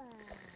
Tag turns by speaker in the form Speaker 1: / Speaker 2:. Speaker 1: Wow.